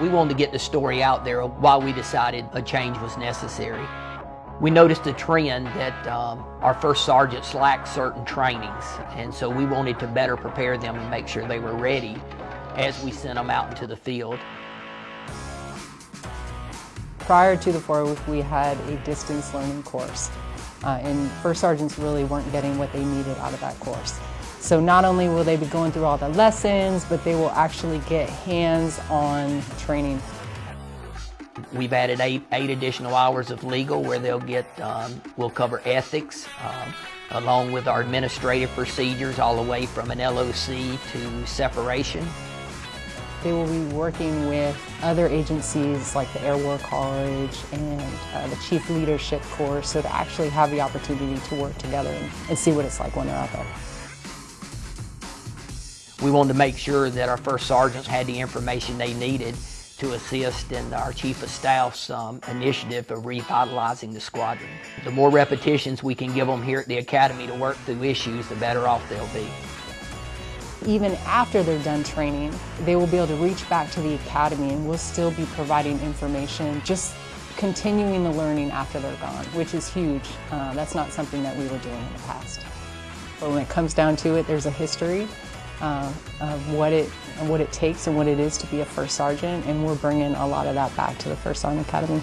We wanted to get the story out there why we decided a change was necessary. We noticed a trend that um, our first sergeants lacked certain trainings, and so we wanted to better prepare them and make sure they were ready as we sent them out into the field. Prior to the four week, we had a distance learning course, uh, and first sergeants really weren't getting what they needed out of that course. So not only will they be going through all the lessons, but they will actually get hands-on training. We've added eight, eight additional hours of legal where they'll get, um, we'll cover ethics, um, along with our administrative procedures all the way from an LOC to separation. They will be working with other agencies like the Air War College and uh, the Chief Leadership course so to actually have the opportunity to work together and, and see what it's like when they're out there. We wanted to make sure that our first sergeants had the information they needed to assist in our Chief of Staff's um, initiative of revitalizing the squadron. The more repetitions we can give them here at the Academy to work through issues, the better off they'll be. Even after they're done training, they will be able to reach back to the Academy and we'll still be providing information, just continuing the learning after they're gone, which is huge. Uh, that's not something that we were doing in the past. But when it comes down to it, there's a history uh, of what it what it takes and what it is to be a first sergeant, and we're bringing a lot of that back to the First Sergeant Academy.